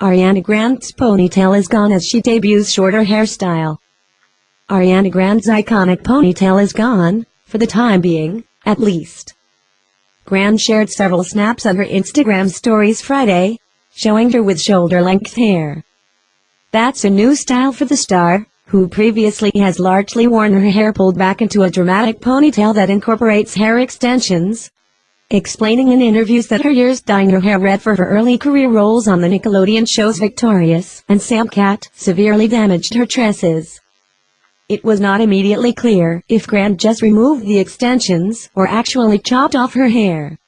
Ariana Grande's ponytail is gone as she debuts shorter hairstyle. Ariana Grande's iconic ponytail is gone, for the time being, at least. Grande shared several snaps on her Instagram stories Friday, showing her with shoulder-length hair. That's a new style for the star, who previously has largely worn her hair pulled back into a dramatic ponytail that incorporates hair extensions. Explaining in interviews that her years dyeing her hair red for her early career roles on the Nickelodeon shows Victorious and Sam Cat severely damaged her tresses. It was not immediately clear if Grande just removed the extensions or actually chopped off her hair.